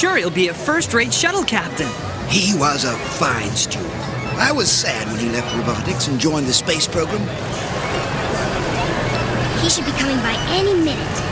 sure he'll be a first-rate shuttle captain. He was a fine student. I was sad when he left robotics and joined the space program. He should be coming by any minute.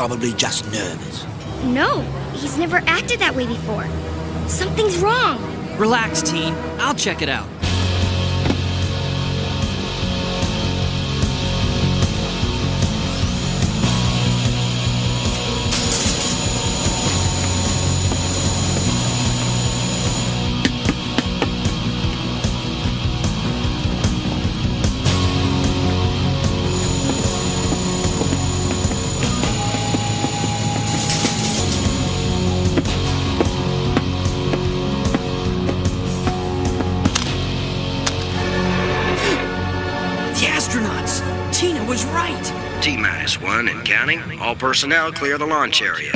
Probably just nervous. No, he's never acted that way before. Something's wrong. Relax, teen. I'll check it out. Counting. All personnel clear the launch area.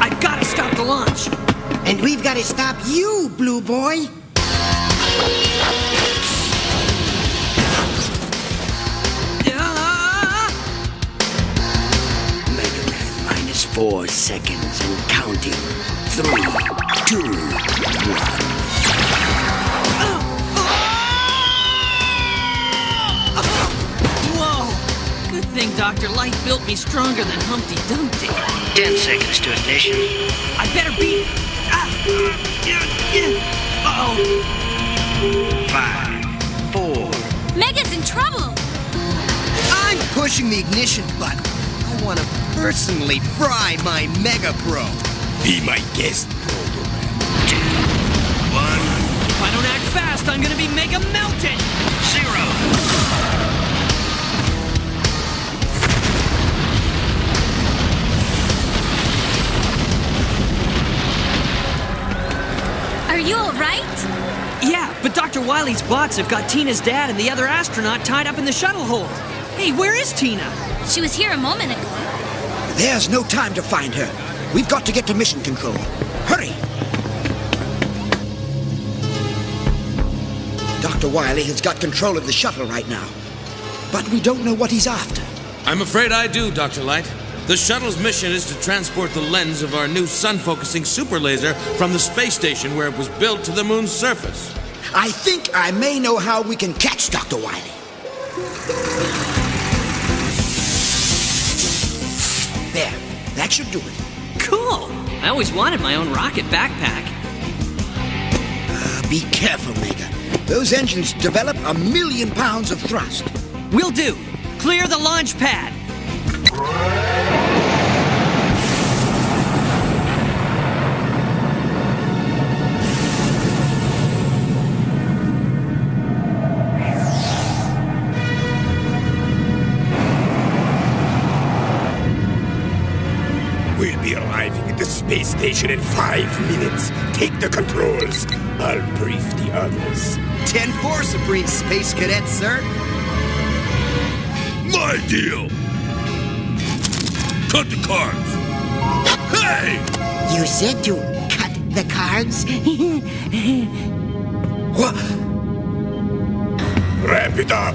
I've gotta stop the launch! and we've got to stop you, Blue Boy. Mega Man minus four seconds and counting. Three, two, one. Thing Dr. Light built me stronger than Humpty Dumpty. Ten seconds to ignition. I better be. Ah! Uh oh! Five, four, Mega's in trouble. I'm pushing the ignition button. I want to personally fry my Mega Bro. Be my guest, two, one, If I don't act fast, I'm gonna be mega melted! But Dr. Wily's bots have got Tina's dad and the other astronaut tied up in the shuttle hold. Hey, where is Tina? She was here a moment ago. There's no time to find her. We've got to get to mission control. Hurry! Dr. Wily has got control of the shuttle right now. But we don't know what he's after. I'm afraid I do, Dr. Light. The shuttle's mission is to transport the lens of our new sun focusing super laser from the space station where it was built to the moon's surface. I think I may know how we can catch Dr. Wily. There, that should do it. Cool. I always wanted my own rocket backpack. Uh, be careful, Mega. Those engines develop a million pounds of thrust. Will do. Clear the launch pad. Station in five minutes. Take the controls. I'll brief the others. 10-4, Supreme Space Cadet, sir. My deal. Cut the cards. Hey! You said to cut the cards? What? Wrap it up.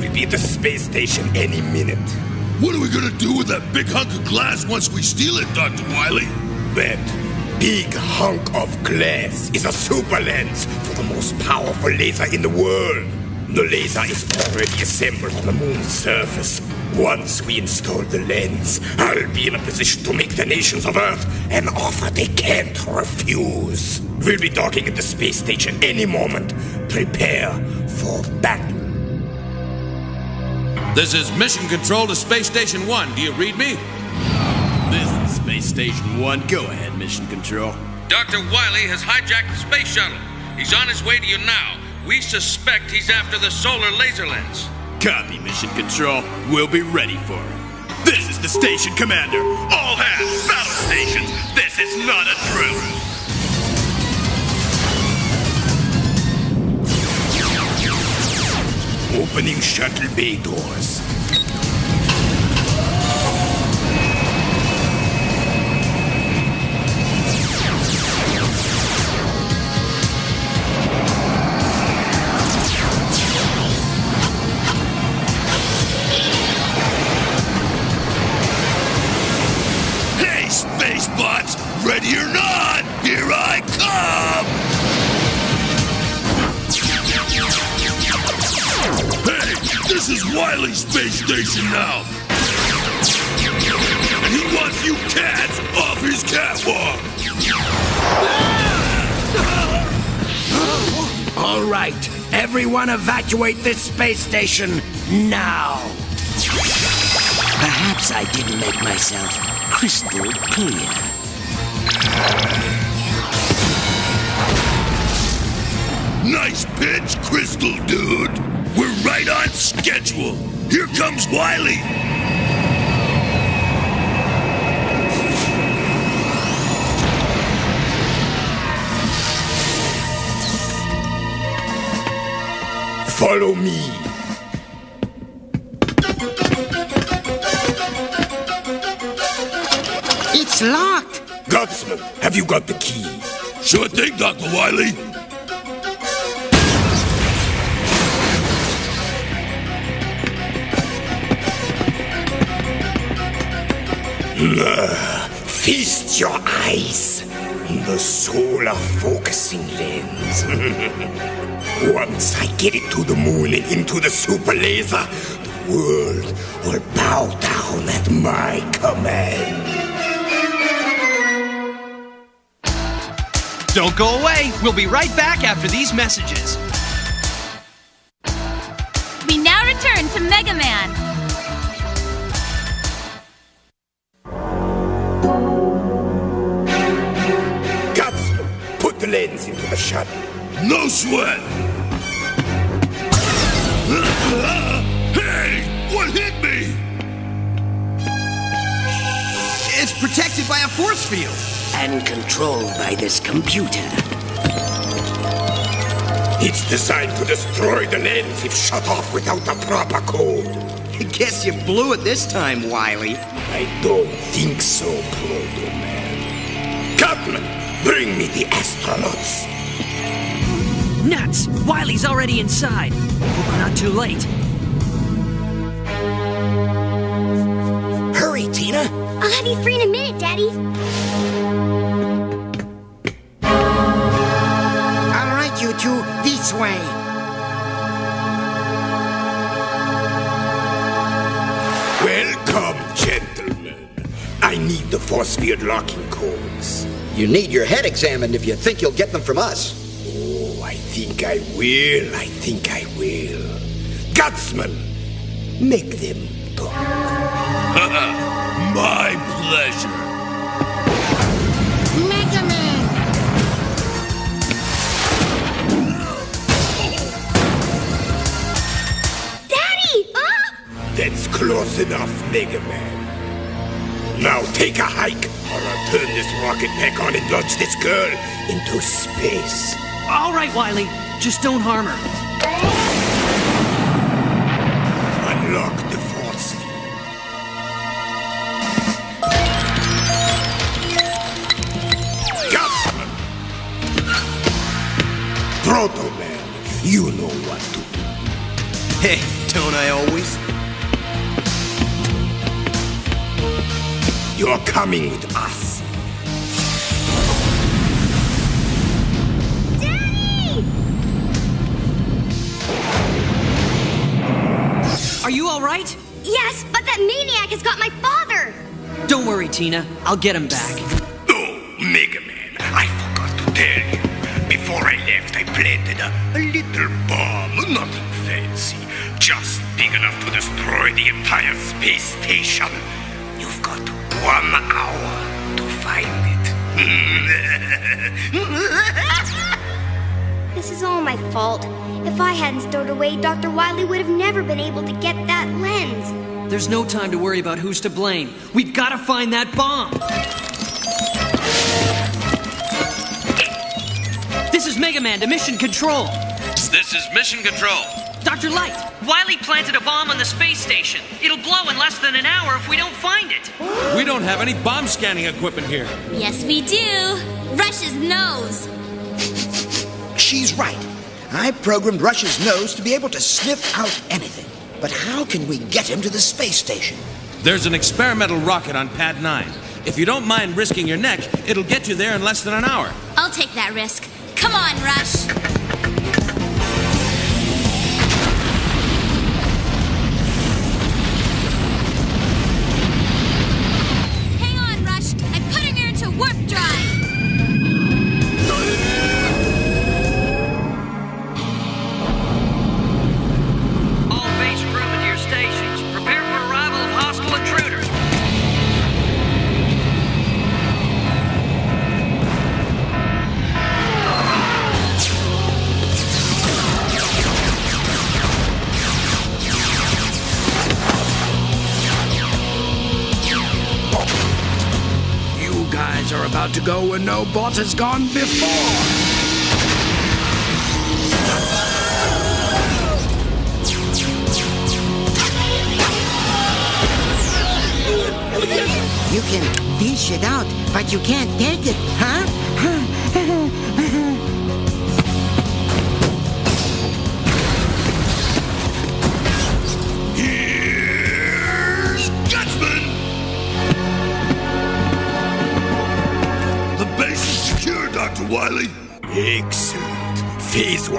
We'll be at the space station any minute. What are we gonna do with that big hunk of glass once we steal it, Dr. Wily? That big hunk of glass is a super lens for the most powerful laser in the world. The laser is already assembled on the moon's surface. Once we install the lens, I'll be in a position to make the nations of Earth an offer they can't refuse. We'll be docking at the space station any moment. Prepare for battle. This is Mission Control to Space Station 1. Do you read me? Space Station 1. Go ahead, Mission Control. Dr. Wiley has hijacked the space shuttle. He's on his way to you now. We suspect he's after the solar laser lens. Copy, Mission Control. We'll be ready for him. This is the station commander. All hands, battle stations. This is not a drill. Opening shuttle bay doors. Space Station now! And he wants you cats off his catwalk! All right, everyone evacuate this space station now. Perhaps I didn't make myself crystal clear. Nice pitch, Crystal Dude! We're right on schedule! Here comes Wily! Follow me. It's locked. Gutsman, have you got the key? Sure thing, Dr. Wily. Feast your eyes on the solar focusing lens. Once I get it to the moon and into the super laser, the world will bow down at my command. Don't go away. We'll be right back after these messages. Sweat! Hey! What hit me? It's protected by a force field. And controlled by this computer. It's designed to destroy the lens if shut off without the proper code. Guess you blew it this time, Wily. I don't think so, Proto Man. Cutman, bring me the astronauts. Nuts! Wily's already inside. Hope we're not too late. Hurry, Tina! I'll have you free in a minute, Daddy. All right, you two, this way. Welcome, gentlemen. I need the force field locking codes. You need your head examined if you think you'll get them from us. Oh, I think I will. I think I will. Gutsman, make them talk. My pleasure. Mega Man! Daddy! Ah! That's close enough, Mega Man. Now take a hike, or I'll turn this rocket pack on and launch this girl into space. All right, Wily. Just don't harm her. Unlock the force field. Gutsman! Proto Man, you know what to do. Hey, don't I always? You're coming with us. Are you all right? Yes, but that maniac has got my father! Don't worry, Tina. I'll get him back. Oh, Mega Man, I forgot to tell you. Before I left, I planted a, a little bomb. Nothing fancy. Just big enough to destroy the entire space station. You've got one hour to find it. This is all my fault. If I hadn't stowed away, Dr. Wily would have never been able to get that lens. There's no time to worry about who's to blame. We've got to find that bomb. This is Mega Man to Mission Control. This is Mission Control. Dr. Light, Wily planted a bomb on the space station. It'll blow in less than an hour if we don't find it. We don't have any bomb scanning equipment here. Yes, we do. Rush's nose. She's right. I programmed Rush's nose to be able to sniff out anything. But how can we get him to the space station? There's an experimental rocket on Pad 9. If you don't mind risking your neck, it'll get you there in less than an hour. I'll take that risk. Come on, Rush. Bot has gone before. You can dish it out, but you can't take it,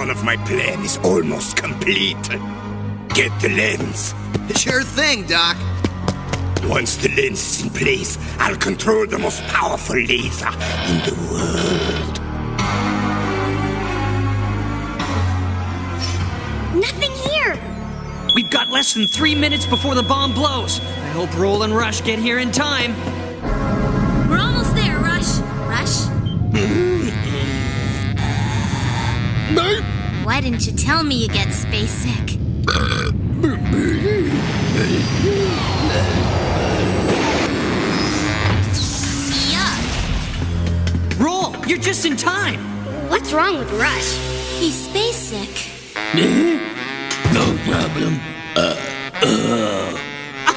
Phase one of my plan is almost complete. Get the lens. Sure thing, Doc. Once the lens is in place, I'll control the most powerful laser in the world. Nothing here! We've got less than three minutes before the bomb blows. I hope Roll and Rush get here in time. Why didn't you tell me you get space sick? Yuck. Roll, you're just in time. What's wrong with Rush? He's space sick. No problem. Uh, uh.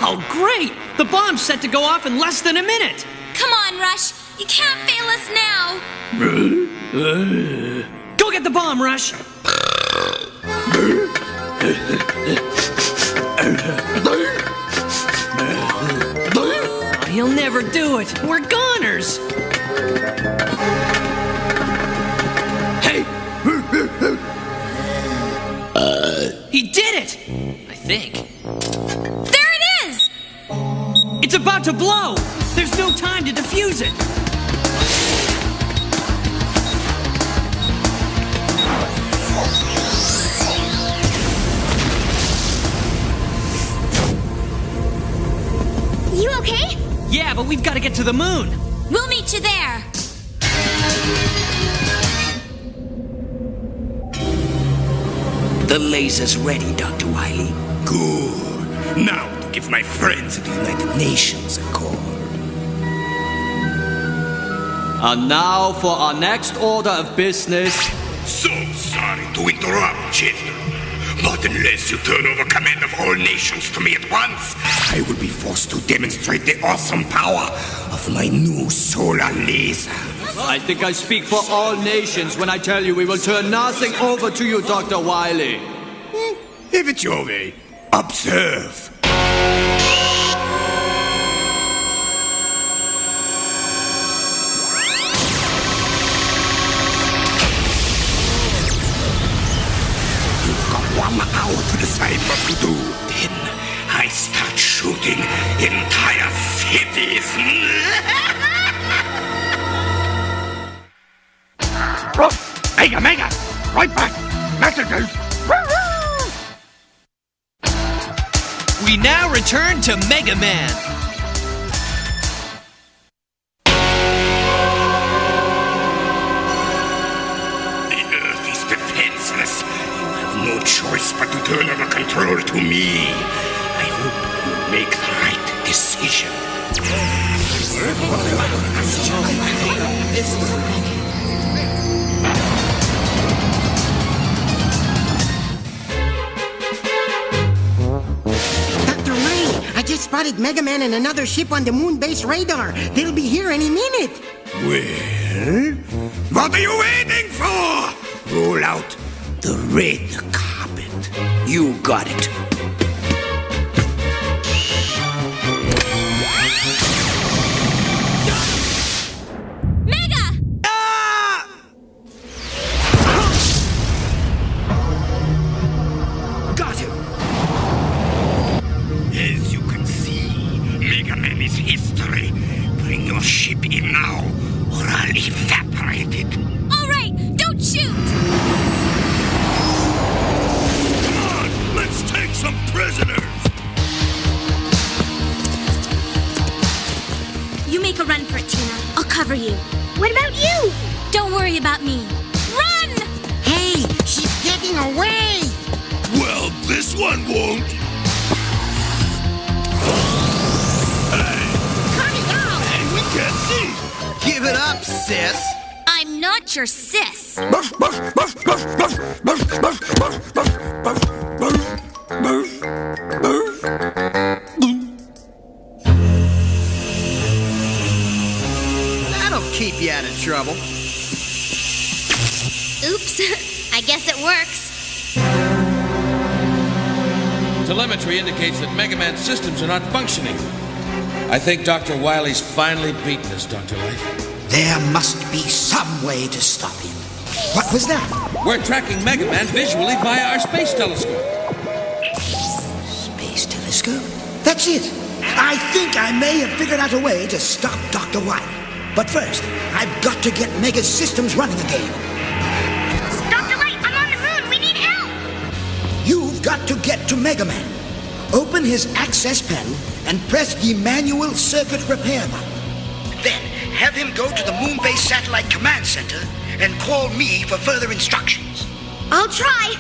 Oh, great! The bomb's set to go off in less than a minute. Come on, Rush. You can't fail us now. Go get the bomb, Rush. Oh, he'll never do it. We're goners. Hey! He did it. I think. There it is! It's about to blow! There's no time to defuse it! You okay? Yeah, but we've got to get to the moon! We'll meet you there. The laser's ready, Dr. Wily. Good. Now to give my friends at the United Nations a call. And now for our next order of business. So sorry to interrupt, General. But unless you turn over command of all nations to me at once, I will be forced to demonstrate the awesome power of my new solar laser. I think I speak for all nations when I tell you we will turn nothing over to you, Dr. Wily. If it's your way, observe. You've got one hour to decide what to do. Then I start shooting entire cities. Mega, mega! Right back! Messages! We now return to Mega Man. Spotted Mega Man and another ship on the moon base radar. They'll be here any minute. Well, what are you waiting for? Roll out the red carpet. You got it. What about you? Don't worry about me. Run! Hey, she's getting away! Well, this one won't. Hey, Cut it out! hey, we can't see! Give it up, sis. I'm not your sis. Trouble. Oops. I guess it works. Telemetry indicates that Mega Man's systems are not functioning. I think Dr. Wily's finally beaten us, Dr. Light. There must be some way to stop him. What was that? We're tracking Mega Man visually via our space telescope. Space telescope? That's it. I think I may have figured out a way to stop Dr. Wily. But first, I've got to get Mega's systems running again. Dr. Light, I'm on the moon. We need help. You've got to get to Mega Man. Open his access panel and press the manual circuit repair button. Then have him go to the Moon Base Satellite Command Center and call me for further instructions. I'll try.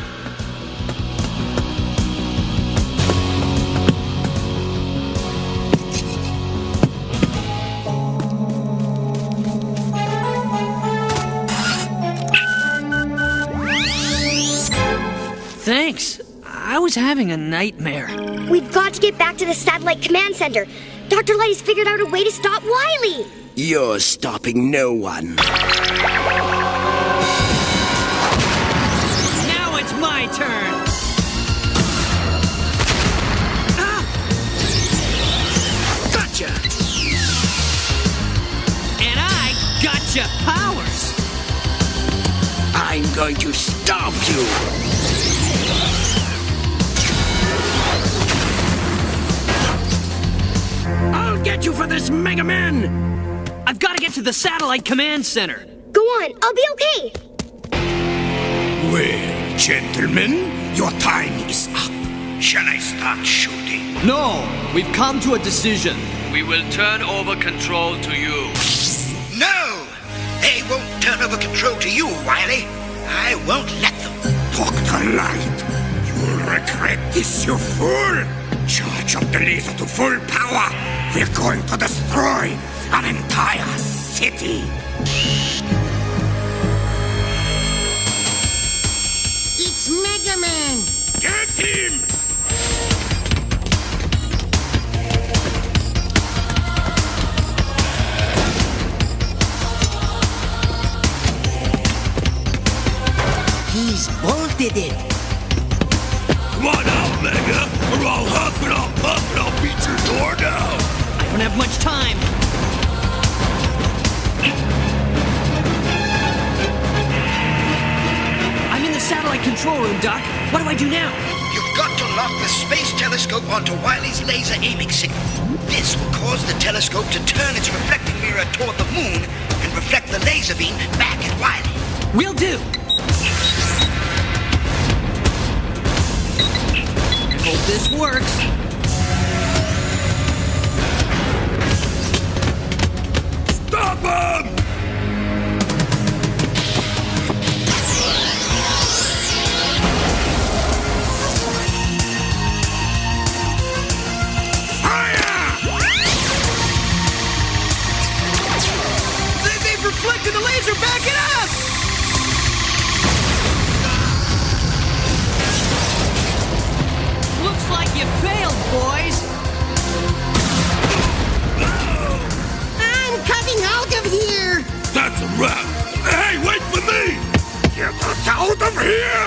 I was having a nightmare. We've got to get back to the satellite command center. Dr. Light has figured out a way to stop Wily. You're stopping no one. Now it's my turn. Ah! Gotcha! And I gotcha powers. I'm going to stomp you. I'll this, Mega Man! I've got to get to the satellite command center. Go on, I'll be okay. Well, gentlemen, your time is up. Shall I start shooting? No, we've come to a decision. We will turn over control to you. No! They won't turn over control to you, Wily. I won't let them. Dr. Light, you'll regret this, you fool! Charge up the laser to full power! We're going to destroy an entire city! Will do. Hope this works. Stop him! They- They've reflected the laser back at us! You failed, boys. I'm coming out of here! That's a wrap. Hey, wait for me! Get us out of here!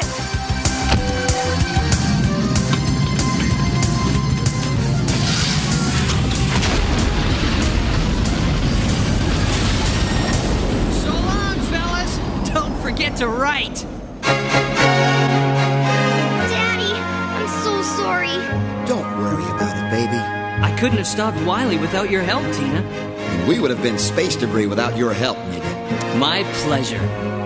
So long, fellas. Don't forget to write. Couldn't have stopped Wily without your help, Tina. We would have been space debris without your help, Mega. My pleasure.